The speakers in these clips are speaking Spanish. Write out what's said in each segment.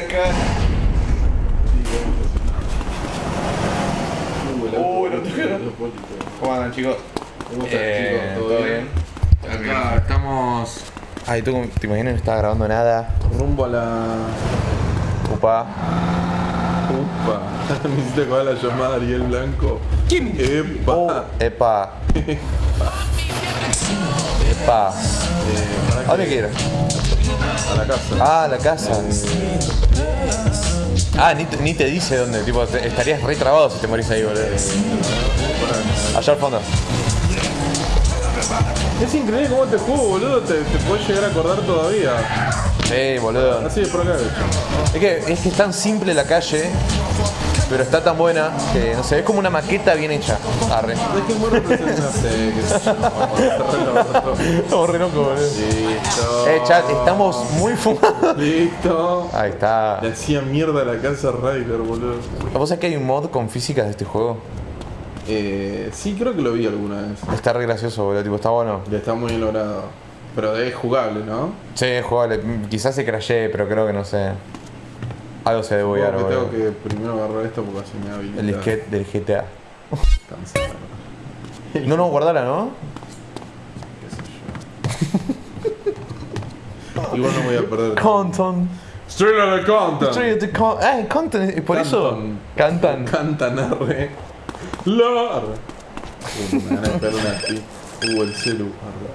cara. Uh, no te ¿Cómo andan, chicos? ¿Cómo están, Eh, chicos? ¿Todo bien? Acá estamos. Ay, tú te imaginas no estaba grabando nada. Rumbo a la. Upa. Upa. Me hiciste acordar la llamada Ariel Blanco. Epa. Oh, epa. Epa. Eh, ¿A dónde quieres? a la casa. Ah, la casa. Ah, ni, te- ni te dice dónde. Tipo, te- estarías re trabado si te morís ahí, boludo. Allá al fondo. Es increíble cómo te juego, boludo. Te, te puedes llegar a acordar todavía. Sí, boludo. Así de de hecho. Es que, es que es tan simple la calle, pero está tan buena que, no sé, es como una maqueta bien hecha. Arre. Es que es muy representante. Estamos re locos. Listo. Eh, chat, estamos muy fumados. Listo. Ahí está. Le hacía mierda la casa Ryder, boludo. ¿Vos sabés que hay un mod con físicas de este juego? Eh, sí, creo que lo vi alguna vez. Está re gracioso, boludo. Tipo, está bueno. Está muy bien logrado. Pero es jugable, ¿no? Sí, es jugable. Quizás se crashee, pero creo que no sé. Algo se debe buguear, que tengo que primero agarrar esto porque así me habilita. El disquete del GTA. No, no, guardala, ¿no? Igual no voy a perder. Content. Straight out of content. Straight to con- Ah, content. ¿Y por eso? Cantan. Cantan arre. LAR. Uh, me van a pegar una aquí. Uh, el celu. Arre.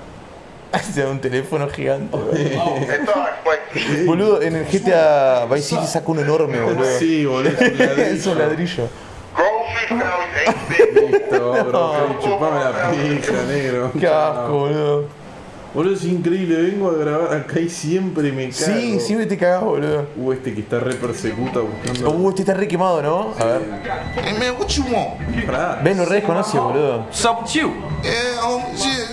Da un teléfono gigante. boludo. Boludo, en el GTA Vice City saca uno enorme, boludo. Sí, boludo. Es un ladrillo. Listo, bro. Chupame la pija, negro. Qué asco, boludo. Boludo, es increíble. Vengo a grabar acá y siempre me cago. Sí, siempre te cagás, boludo. Uh, este que está re persecuta buscando. Uh, este está re quemado, ¿no? A ver. Hey man, what you want? Ven, lo re desconoce, boludo. What's up with you? Yeah,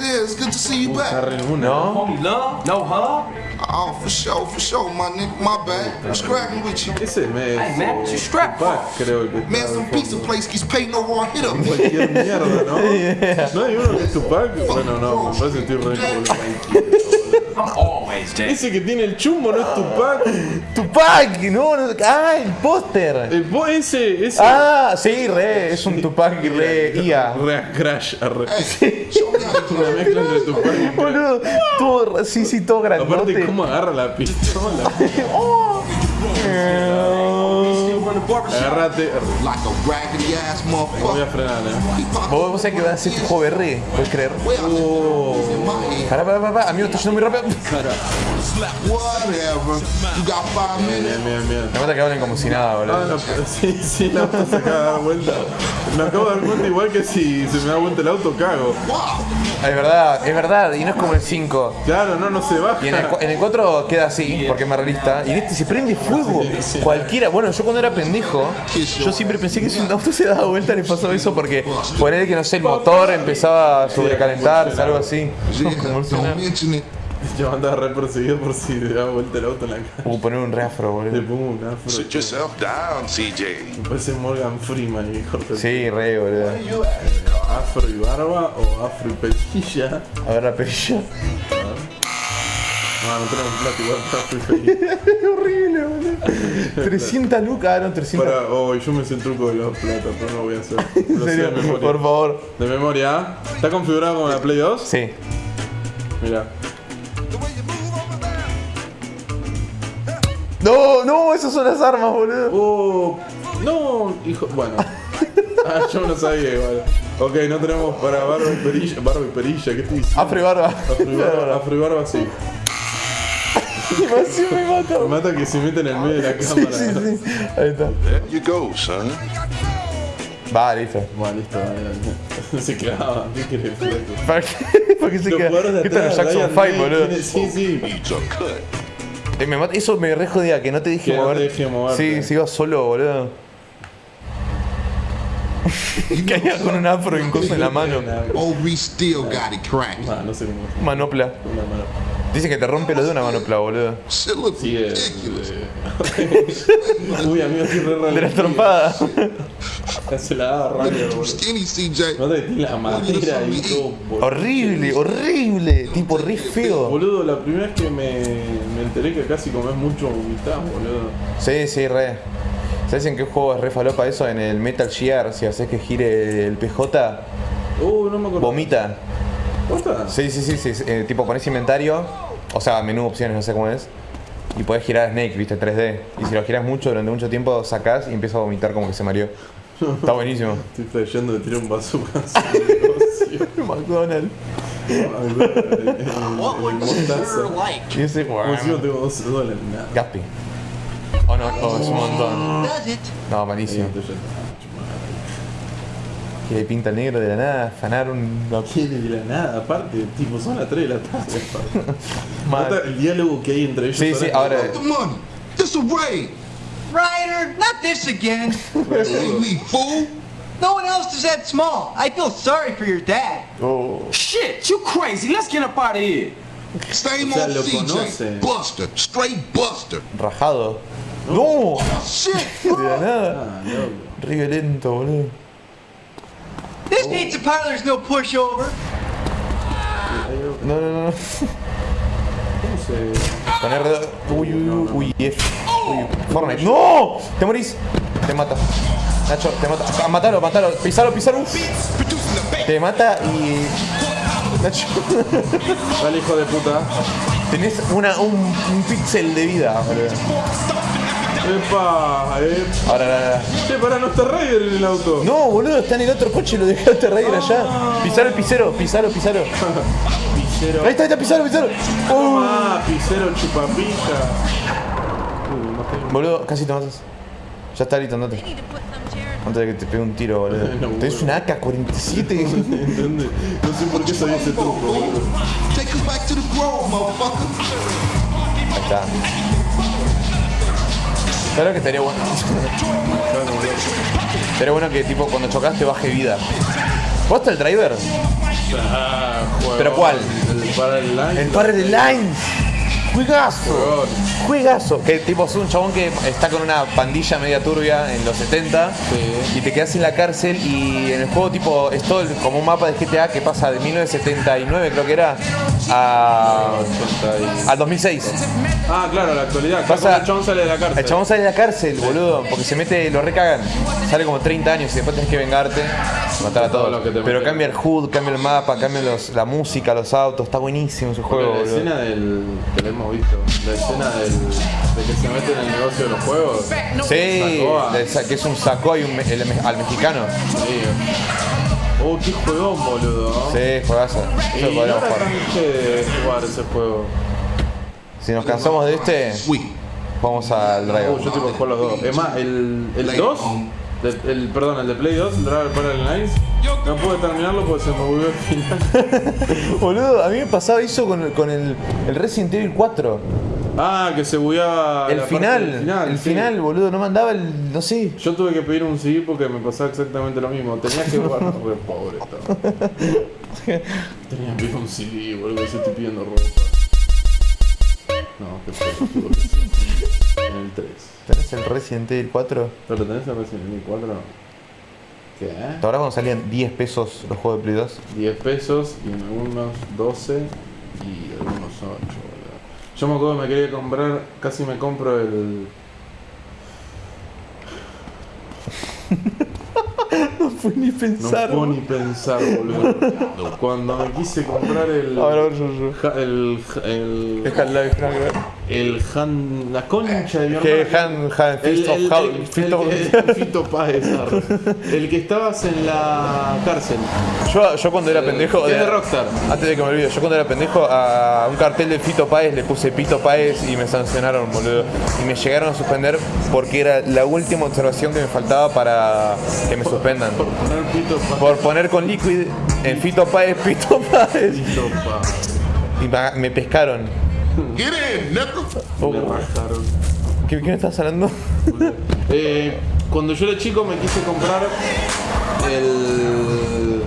um, shit, yeah, it's good to see you Está back. re en una. ¿No? Homie love? No hug? Oh, for sure, for sure, my nigga, my bad. What's cracking with you? Ese me Hey, man, what you strapped for? Tupac, creo que está Man, al some fondo. pizza place keeps paying no raw hit up. Cualquier mierda, ¿no? ¿No hay uno que es Tupac? Bueno, no, me parece que estoy re I'm always dead. Ese que tiene el chumbo no es Tupac. Tupac, no, no. Ah, el póster. El ese, ese. Ah, sí, re, es un Tupac re IA. Re Crash, you Una mezcla entre Tupac y Crash. Boludo, todo, sí, sí, todo Aparte, grandote. ¿cómo agarra la pistola? Agárrate. a Voy a frenar, eh. Vos, vos sabés que va a hacer este juego ¿puedes creer? Oh. Pará, pará, pará, amigo, estoy yendo muy rápido. Bien, bien, bien. Me mata que hablen como si nada, Ah, boludo. no, sí, sí, se acaba de dar vuelta. Me acabo de dar cuenta igual que si se me da vuelta el auto, cago. Wow. Es verdad, es verdad, y no es como el 5. Claro, no, no se baja. Y en el, en el 4 queda así, porque es más realista. Y en este se prende fuego. Cualquiera. Bueno, yo cuando era pendejo, yo siempre pensé que si un auto se daba vuelta le pasó eso porque poner que no sé, el motor empezaba a sobrecalentarse, algo así. Yo andaba re perseguido por si le da vuelta el auto en la cara. Uh, poner un reafro, Le boludo. pongo un afro. Sit yourself down, CJ. Me parece Morgan Freeman, hijo de Sí, re, boludo. Afro y barba o afro y perilla. A ver la perilla. No, no tenemos plata igual para afro y perilla. Es horrible, boludo. 300 lucas, ah, no, 300. Para, oh, yo me sé el truco de los plata, pero no lo voy a hacer. En Lo sé serio, de memoria. por favor. De memoria. ¿Está configurado como la Play 2? Sí. Mira. No, no, esas son las armas, boludo. Oh, no, hijo. Bueno. Ah, yo no sabía igual. Ok, no tenemos para barba y perilla. Barba y perilla, ¿qué estoy diciendo? Afro y barba. Afro y barba, afro y barba sí. Me mata. Me mata que se mete en el medio de la Sí, cámara. sí, sí. Ahí está. There you go, son. Va, listo. Bueno, listo, dale. Se quedaba. ¿Qué querés? ¿Para qué? ¿Para qué se Los queda? jugadores de ¿Qué tal atrás, Jackson Ryan 5, May boludo? tiene- Sí, sí. Eh, me mata- Eso me re jodía, que no te dije Que no te mover. deje moverte. Sí, se iba solo, boludo. Caía con un afro y un coso en la mano. OB still got it cracking. No sé cómo. Manopla. Una. Dice que te rompe los de una manopla, boludo. Sí, es. ridiculous. Uy, amigo, estoy re De la trompada. Se la daba you boludo. skinny, CJ. No te tiene la madera ahí todo. boludo. Horrible, horrible. Tipo re feo. Boludo, la primera vez que me, me enteré que casi comés mucho vomitás, boludo. Sí, sí, re. ¿Sabes en qué juego es re falopa eso? En el Metal Gear, si haces que gire el PJ, Uh, no me acuerdo. vomita. ¿Posta? Sí, sí, sí, sí. eh, tipo pones inventario, o sea, menú opciones, no sé cómo es. Y podés girar a Snake, viste, 3D. Y si lo giras mucho, durante mucho tiempo, sacás y empieza a vomitar como que se mareó. Está buenísimo. Estoy flasheando de tirar un bazooka. McDonald's. What would. Sir like? Como si no tengo 12 dólares, nada. Gaspi. Oh no, oh, es un montón. No, Sí, malísimo. entonces ya está. Que le pinta el negro de la nada, afanar un. Quiere de la nada, aparte, tipo, son las 3 de la tarde. El diálogo que hay entre ellos. Sí, sí, ahora. The money. This a raid. Ryder, not this again. Me, fool. No one else is that small. I feel sorry for your dad. Oh. Shit, you crazy. Let's get up out of here. Same O sea, old lo CJ. conoce. Buster. Straight Buster. Rajado. ¡No! Shit. De la nada. Ah, loco. Re violento, boludo. This pizza parlor's no pushover. No, no, no. ¿Cómo se.? Con R. Uy, uy, uy, uy, F. Uy, Fortnite. ¡No! Te morís. Te mata. Nacho, te mata. Ah, matalo, matalo. Pisalo, pisalo. Te mata y. Nacho. Dale, hijo de puta. Tenés una, un, un píxel de vida, boludo. Epa, eh. Ahora, ahora, ahora. Che, pará, no está Raider en el auto. No, boludo, está en el otro coche lo dejaste Raider allá. Pisalo el pisero, pisalo, pisalo. Pisero. Ahí está, ahí está, pisalo, pisalo. Oh. Ah, pisero chupapija. Boludo, casi te matas. Ya está listo, andate. Antes de que te pegue un tiro, boludo. No, Tenés una AK-47. ¿Entendés? No sé por qué sabía ese truco, boludo. Ahí está. Claro que estaría bueno. Estaría bueno que tipo cuando chocas te baje vida. ¿Posta el driver? Ah. ¿Pero cuál? El Parallel El Parallel Lines. Juegazo. Juegazo. Que tipo es un chabón que está con una pandilla media turbia en los 70 Sí. y te quedas en la cárcel y en el juego tipo es todo el- como un mapa de GTA que pasa de 1979 creo que era a, 80 y- al 2006. Ah, claro, la actualidad. Pasa- el chabón sale de la cárcel. El chabón sale de la cárcel, boludo, porque se mete, lo recagan. Sale como 30 años y después tenés que vengarte, matar a Todo todos. te Pero meten. cambia el HUD, cambia el mapa, cambia los- la música, los autos, está buenísimo ese Porque juego, la boludo. escena del. Hemos visto. La escena del. de que se mete en el negocio de los juegos. Sí, Sacó a- de esa- que es un sacó y un el me- al mexicano. Sí. Oh, qué juegón, boludo. Sí, juegazo. Y Eso no podríamos jugar. de jugar ese juego. Si nos cansamos de este, vamos al Uh, Driver. yo tengo que jugar los dos. Es más, el, el 2, de- el, perdón, el de Play 2, el Driver Parallel Lines, no pude terminarlo porque se me volvió el final. Boludo, a mí me pasaba eso con, el- con el, el Resident Evil 4. Ah, que se bugueaba El final, el sí. final, boludo, no mandaba el. no sé. Yo tuve que pedir un CD porque me pasaba exactamente lo mismo. Tenía que jugar, re pobre estaba. Tenía que pedir un CD, boludo, que se estoy pidiendo ropa. No, qué feo, ¿Tenés el Resident Evil 4? ¿Pero tenés el Resident Evil 4? ¿Qué? ¿Te acordás cuando salían 10 pesos los juegos de Play 2? 10 pesos y en algunos 12 y algunos 8, boludo. Yo me acuerdo que me quería comprar, casi me compro el. No fue ni No pensar. puedo ni pensar, boludo. Cuando me quise comprar el. A ver, a ver, yo, yo. ja- el. el. No, no. El Han. La concha de mi Que hermano. Han, Fito Páez. El que estabas en la cárcel. Yo, yo cuando era pendejo. de Rockstar. Antes de que me olvide, yo cuando era pendejo a un cartel de Fito Páez le puse Pito Páez y me sancionaron, boludo. Y me llegaron a suspender porque era la última observación que me faltaba para que me suspendan. Por poner Fito Páez. Por poner con Liquid en Fito Páez, Pito Páez. Páez. Y me pescaron. Get in. Oh, Me rajaron. ¿Qué, ¿Qué me estás hablando? Eh, cuando yo era chico me quise comprar el.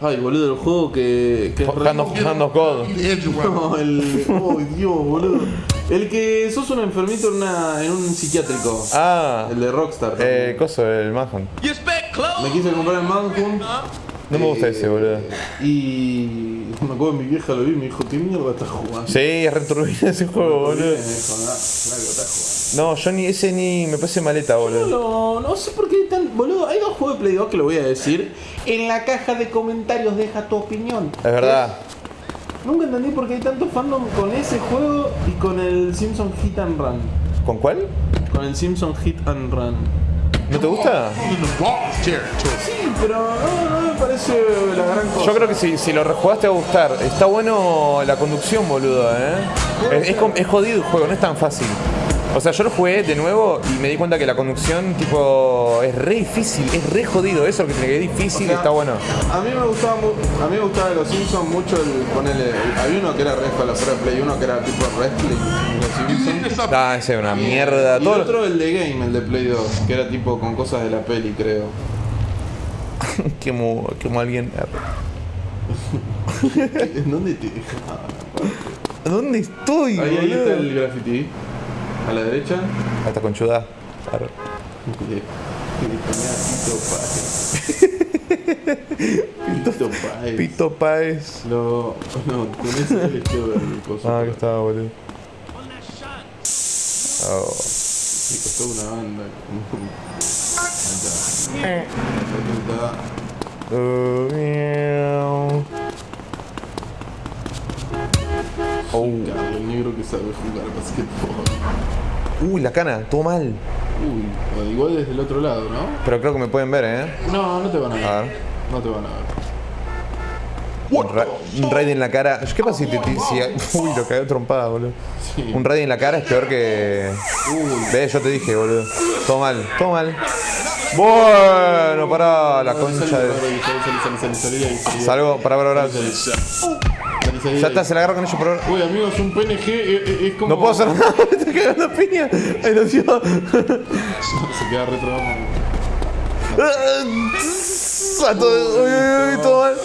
Ay, boludo, el juego que. que engine running. No, el. Oh, Dios, boludo. El que sos un enfermito en, una, en un psiquiátrico. Ah, El de Rockstar. eh, coso, el Manhunt. Me quise comprar el Manhunt. No me gusta ese, boludo. Y me acuerdo mi vieja lo vi y me dijo, ¿qué mierda estás jugando? Sí, es returbina ese juego, boludo. dijo, "Ah, claro, estás No, yo ni ese ni me parece maleta, boludo. jugando". No, no sé por qué hay tan. Boludo, hay dos juegos de Play 2 que lo voy a decir. En la caja de comentarios deja tu opinión. Es verdad. Nunca entendí por qué hay tanto fandom con ese juego y con el Simpson Hit and Run. ¿Con cuál? Con el Simpson Hit and Run. ¿No te gusta? Sí, pero no, no me parece la gran cosa. Yo creo que si, si lo rejugaste va a gustar. Está bueno la conducción, boludo, eh. Es, es jodido el juego, no es tan fácil. O sea, yo lo jugué de nuevo y me di cuenta que la conducción, tipo, es re difícil, es re jodido. Eso que que es difícil O sea, está bueno. A mí me gustaba a mí me gustaba de los Simpsons mucho el ponerle había uno que era re para Play, uno que era tipo wrestling los. Ah, ese es una mierda. Y Todo lo- otro el de Game, el de Play 2, que era tipo con cosas de la peli, creo. Quemo, quemo a alguien. ¿En dónde te dejaba? ¿Dónde estoy, Ahí, ahí está el graffiti. A la derecha. Está conchuda. Ponía Tito Páez. Pito Páez. Lo, no, con ese el coso. Ah, que estaba, boludo. Oh. Me costó una banda. Ahí está. Ahí está. Oh. Carlos, el negro que sabe jugar basquetbol. Uy, la cana, todo mal. Uy, igual desde el otro lado, ¿no? Pero creo que me pueden ver, ¿eh? No, no te van a ver. A ver. No te van a ver. Un, ra- un raid en la cara. ¿Qué pasa si te si- Uy, lo cagué trompada, boludo. Sí. Un raid en la cara es peor que. Ve, yo te dije, boludo. Todo mal, todo mal. Bueno, para la concha de. Salgo, para, para, Ya está, se la agarro con ellos por ahora. Uy, amigos, un PNG eh, eh, es como. No puedo hacer nada, me estoy cagando a piña. Ay, no, tío. Se queda retro. A todo, uy, uy, uy, todo mal.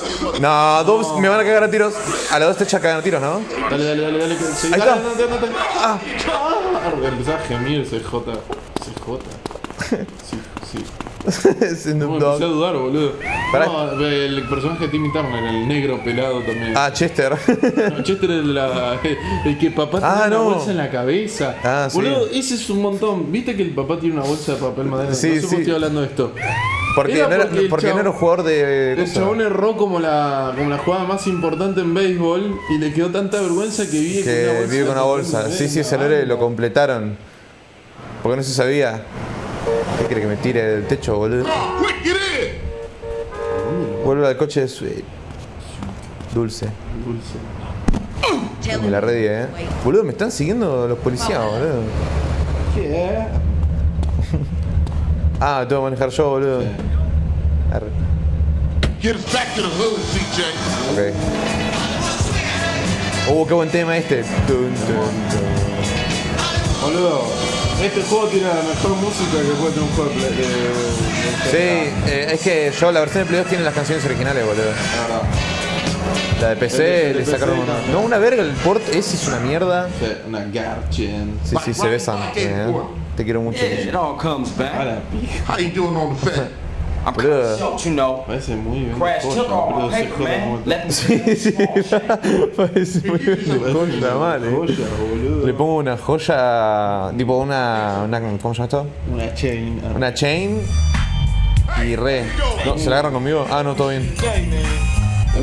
No, dos me van a cagar a tiros. A las dos te echa cagar a tiros, ¿no? Dale, dale, dale, dale. Ahí dale, está. dale, dale, dale. Ah, empezaba a gemir CJ. CJ. Sí, sí. Snoop No, Dogg. dudar, boludo. No, el personaje de Timmy Turner, el negro pelado también. Ah, Chester. No, Chester es la, el que papá Ah, tiene no. una bolsa en la cabeza. Ah, sí. Boludo, ese es un montón. ¿Viste que el papá tiene una bolsa de papel madera? Sí, no sé sí. qué estoy hablando de esto. Porque Era no era, porque no un jugador de. El chabón erró como la, como la jugada más importante en béisbol y le quedó tanta vergüenza que vive con una Que bolsa. vive con una bolsa. Sí, sí, ese lo completaron. Porque no se sabía. ¿Qué quiere que me tire del techo, boludo? Vuelve al coche de su... Dulce. Dulce. Me la redí, eh. Boludo, me están siguiendo los policías, boludo. ¿Qué? Ah, tengo que manejar yo, boludo. Arre. Get us back to the hood, CJ. Ok. Uh, qué buen tema este. Boludo, este juego tiene la mejor música que puede tener un juego de Play- de- de- Sí, eh, es que yo, la versión de Play 2 tiene las canciones originales, boludo. La de PC El de le PC sacaron una... también. No, una verga, el port ese es una mierda. Sí, Una Garchen. Sí, sí, se besan. eh. Te quiero mucho. Yeah, it all comes A back. la pija. How you doing on the Don't you know? Parece muy bien. Crash took all my paper, man. Let me Sí, sí, parece muy bien joya, eh. Joya. Le pongo una joya, tipo una, una ¿cómo se llama esto? Una chain. Una chain y re. No, ¿Se la agarran conmigo? Ah, no, todo bien.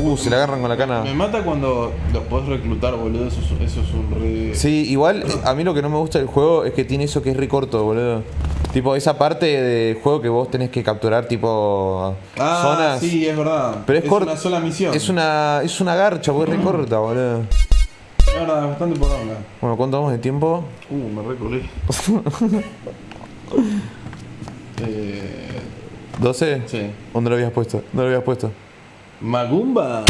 Uh, se la agarran con la cana. Me mata cuando los podés reclutar, boludo. Eso es, eso es un re. Sí, igual a mí lo que no me gusta del juego es que tiene eso que es re corto, boludo. Tipo, esa parte del juego que vos tenés que capturar, tipo, Ah, zonas. sí, es verdad. Pero es, es una sola misión. Es una, es una garcha, porque es re corta, boludo. Es verdad, bastante poronga. Bueno, ¿cuánto vamos de tiempo? Uh, me recolé. eh, ¿12? sí. ¿Dónde lo habías puesto? ¿Dónde lo habías puesto? Magumba.